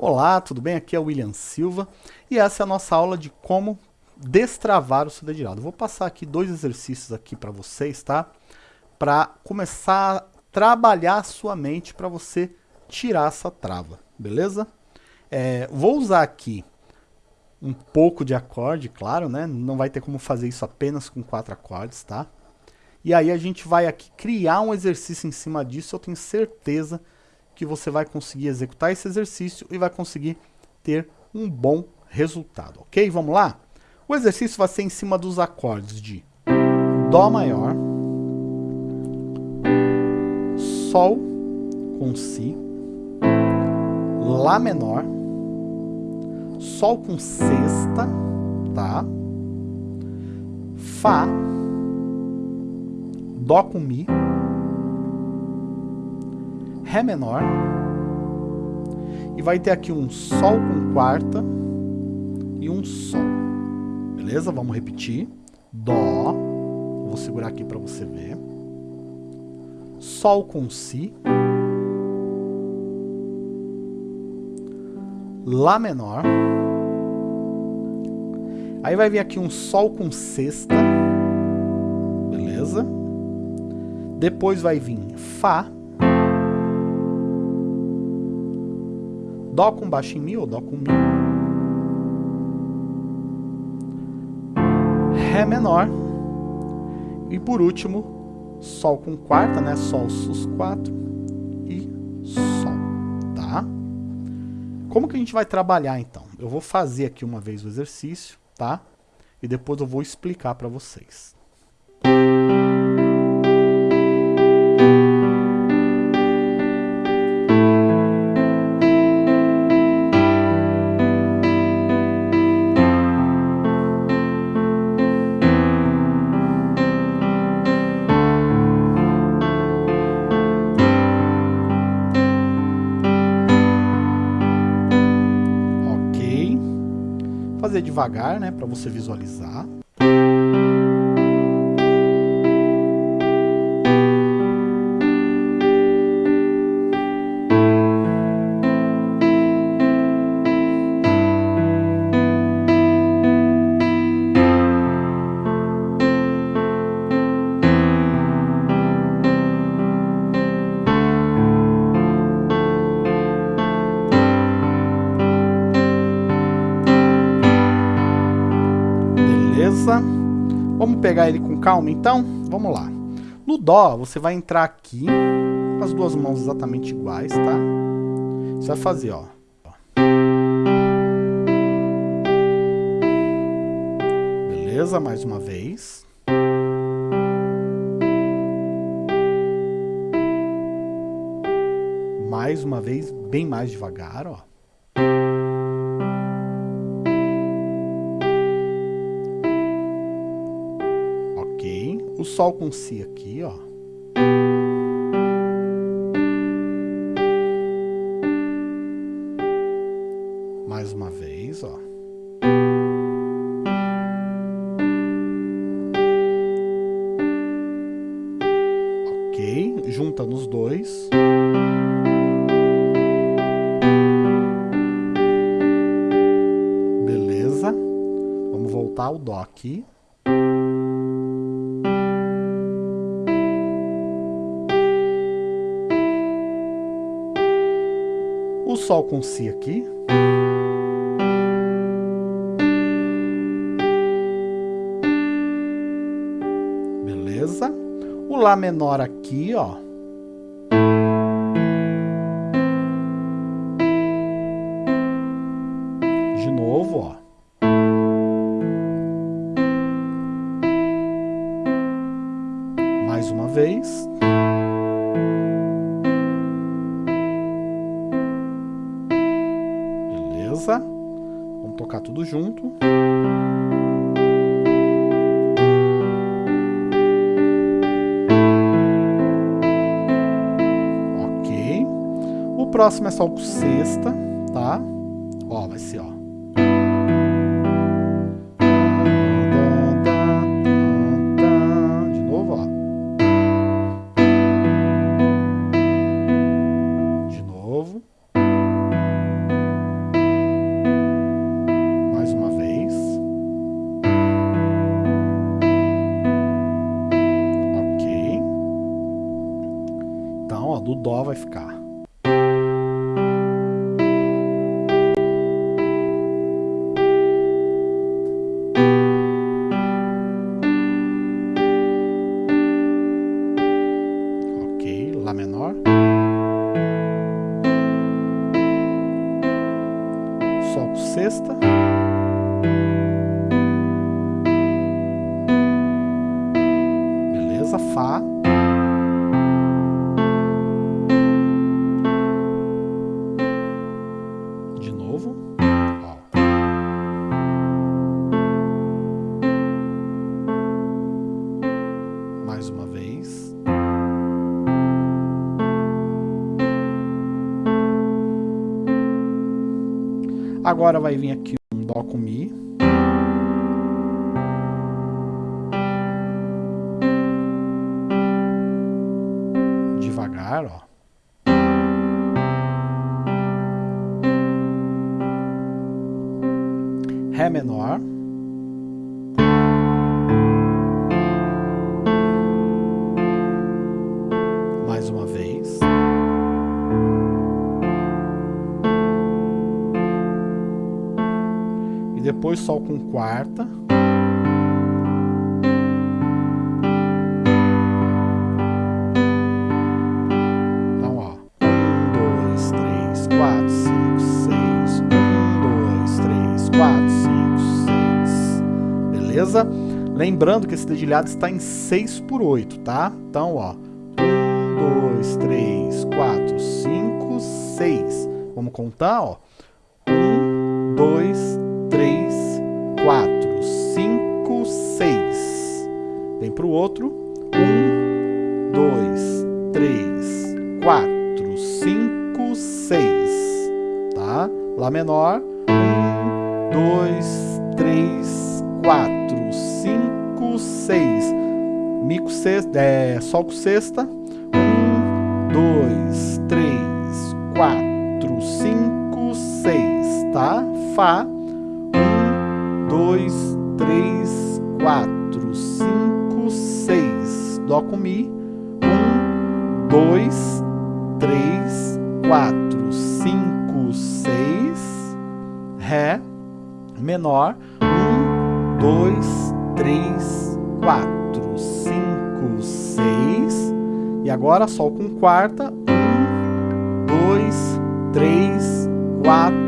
Olá, tudo bem? Aqui é o William Silva e essa é a nossa aula de como destravar o seu dedilhado. vou passar aqui dois exercícios aqui para vocês, tá? Para começar a trabalhar a sua mente para você tirar essa trava, beleza? É, vou usar aqui um pouco de acorde, claro, né? Não vai ter como fazer isso apenas com quatro acordes, tá? E aí a gente vai aqui criar um exercício em cima disso, eu tenho certeza que que você vai conseguir executar esse exercício e vai conseguir ter um bom resultado, ok? Vamos lá? O exercício vai ser em cima dos acordes de Dó maior, Sol com Si, Lá menor, Sol com sexta, tá? Fá, Dó com Mi, Ré menor. E vai ter aqui um Sol com quarta e um Sol. Beleza? Vamos repetir. Dó. Vou segurar aqui para você ver. Sol com Si. Lá menor. Aí vai vir aqui um Sol com sexta. Beleza? Depois vai vir Fá. Dó com baixo em Mi ou Dó com Mi. Ré menor. E por último, Sol com quarta, né? Sol sus 4 e Sol, tá? Como que a gente vai trabalhar então? Eu vou fazer aqui uma vez o exercício, tá? E depois eu vou explicar para vocês. Fazer devagar, né, para você visualizar. Vamos pegar ele com calma então? Vamos lá. No Dó, você vai entrar aqui, com as duas mãos exatamente iguais, tá? Você vai fazer, ó. Beleza? Mais uma vez. Mais uma vez, bem mais devagar, ó. Sol com Si aqui, ó. Mais uma vez, ó. Ok, junta nos dois. Beleza. Vamos voltar ao Dó aqui. Sol com Si aqui. Beleza? O Lá menor aqui, ó. De novo, ó. Mais uma vez. Vamos tocar tudo junto. Ok. O próximo é só o sexta, Sol com sexta. Beleza, Fá. Agora vai vir aqui um Dó com Mi. Devagar, ó. Ré menor. E depois Sol com quarta. Então, ó. Um, dois, três, quatro, cinco, seis. Um, dois, três, quatro, cinco, seis. Beleza? Lembrando que esse dedilhado está em 6 por 8, tá? Então, ó. 1, 2, 3, 4, 5, 6. Vamos contar, ó. 1, 2, para o outro. Um, dois, três, quatro, cinco, seis. Tá? Lá menor. Um, dois, três, quatro, cinco, seis. Mi com sexta, é, sol com sexta. Um, dois, três, quatro, cinco, seis. Tá? Fá. Dó com Mi. Um, dois, três, quatro, cinco, seis, Ré, menor. Um, dois, três, quatro, cinco, seis. E agora Sol com quarta. Um, dois, três, quatro.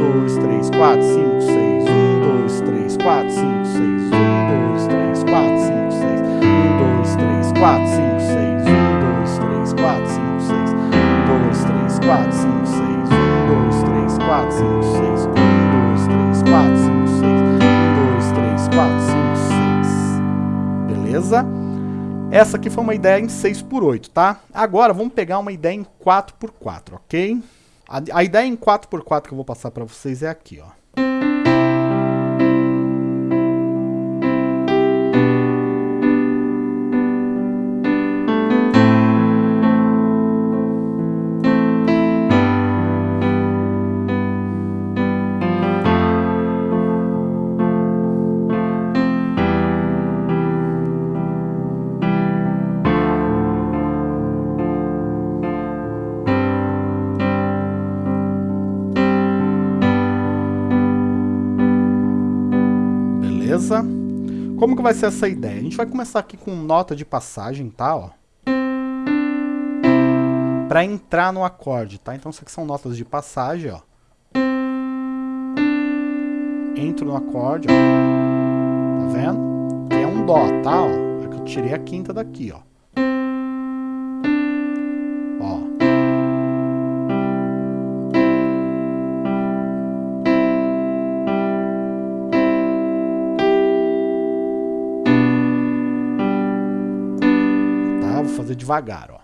1, 2, 3, 4, 5, 6. 1, 2, 3, 4, 5, 6. 1, 2, 3, 4, 5, 6. 1, 2, 3, 4, 5, 6. 1, 2, 3, 4, 5, 6. 1, 2, 3, 4, 5, 6. 1, 2, 3, 4, 5, 6. 1, 2, 3, 4, 5, 6. 1, 2, 3, 4, 5, 6. Beleza? Essa aqui foi uma ideia em 6 por 8, tá? Agora vamos pegar uma ideia em 4 por 4, ok? A, a ideia em 4 por 4 que eu vou passar para vocês é aqui, ó. Como que vai ser essa ideia? A gente vai começar aqui com nota de passagem, tá? Ó. Pra entrar no acorde, tá? Então isso aqui são notas de passagem, ó. Entro no acorde, ó. Tá vendo? Que é um dó, tá? Ó. É que eu tirei a quinta daqui, ó. Fazer devagar, ó.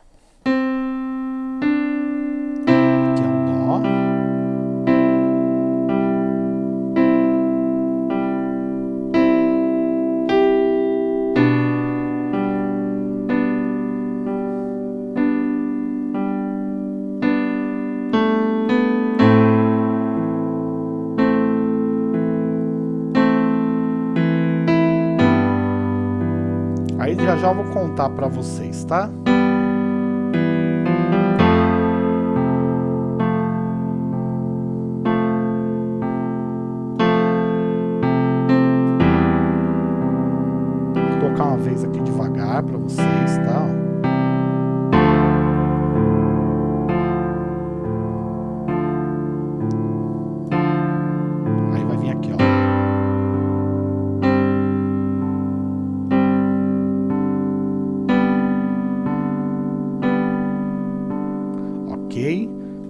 Contar pra vocês, tá?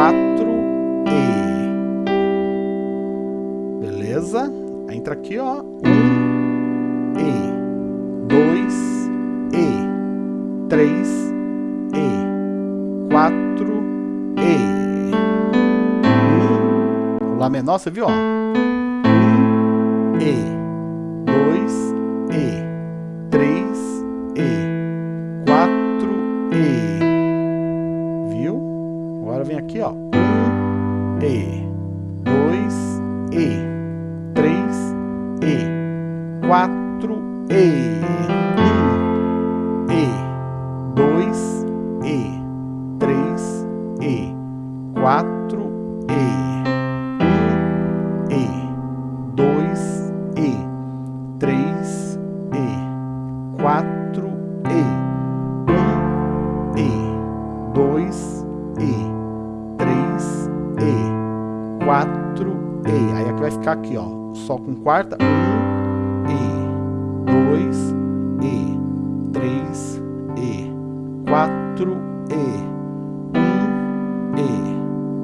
4E. Beleza? Entra aqui, ó. 1E. 2E. 3E. 4E. Lá menor, você viu, ó. 1E. Quarta um e dois e três e quatro e um e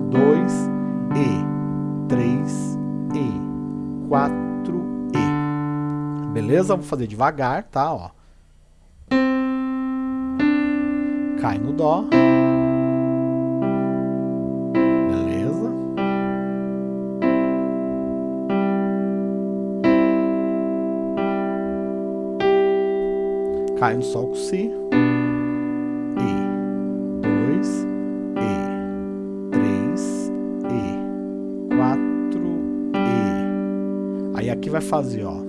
dois e três e quatro Beleza? Vou fazer devagar, tá? Ó. Cai no Dó. Cai no Sol com Si. E. Dois. E. Três. E. Quatro. E. Aí aqui vai fazer, ó.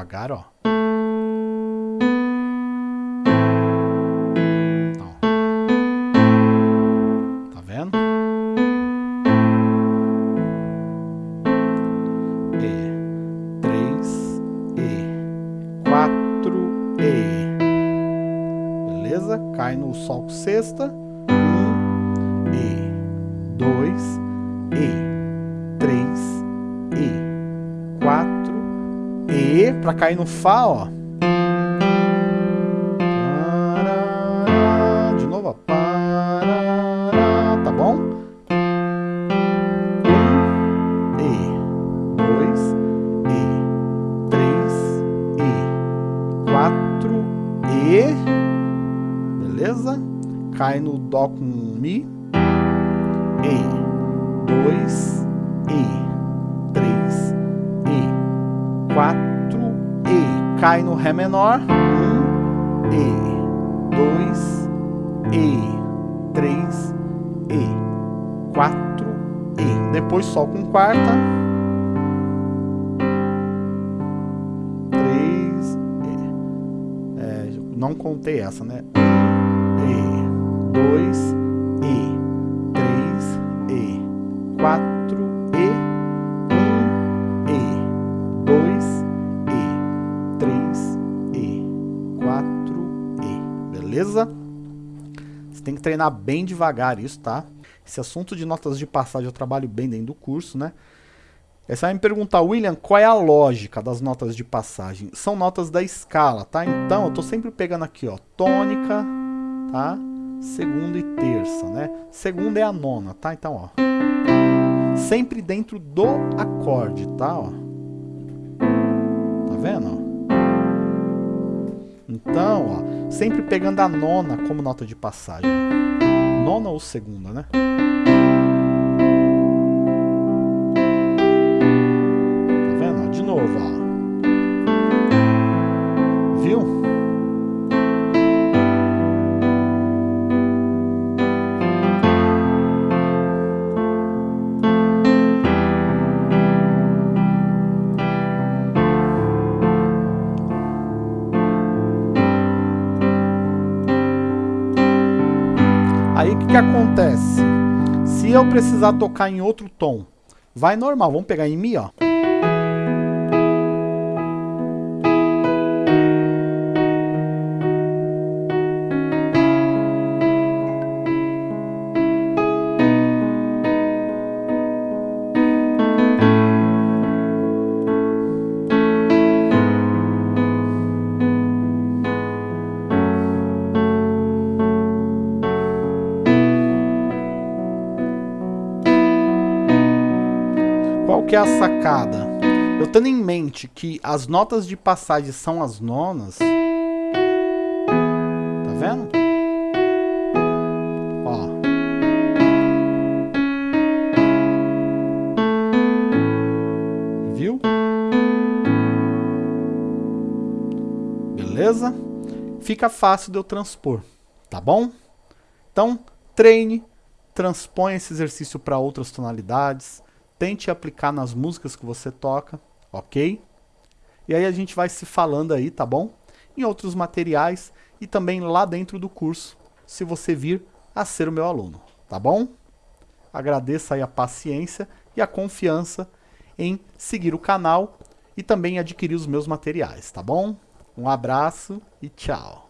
devagar, ó. Cai no Sol com sexta. Um, E, dois, E, três, E, quatro, e para cair no Fá, ó. De novo, ó. Tá bom? Um, E, dois, E, três, E, quatro, E, beleza? Cai no Dó com Mi, E, dois, E, três, E, quatro, cai no Ré menor, um, E, dois, E, três, E, quatro, E. Depois Sol com quarta, E. É, não contei essa, né? Bem devagar isso, tá? Esse assunto de notas de passagem eu trabalho bem dentro do curso, né? Aí você vai me perguntar, William, qual é a lógica das notas de passagem? São notas da escala, tá? Então, eu tô sempre pegando aqui, ó, tônica, tá? Segunda e terça, né? Segunda é a nona, tá? Então, ó. Sempre dentro do acorde, tá? Ó. Tá vendo? Então, ó, sempre pegando a nona como nota de passagem. Nona ou segunda, né? Que, acontece? Se eu precisar tocar em outro tom, vai normal. Vamos pegar em Mi, ó. Que é a sacada? Eu tendo em mente que as notas de passagem são as nonas, tá vendo? Ó. Viu? Beleza? Fica fácil de eu transpor, tá bom? Então, treine, transpõe esse exercício para outras tonalidades, tente aplicar nas músicas que você toca, ok? E aí a gente vai se falando aí, tá bom? Em outros materiais e também lá dentro do curso, se você vir a ser o meu aluno, tá bom? Agradeço aí a paciência e a confiança em seguir o canal e também adquirir os meus materiais, tá bom? Um abraço e tchau!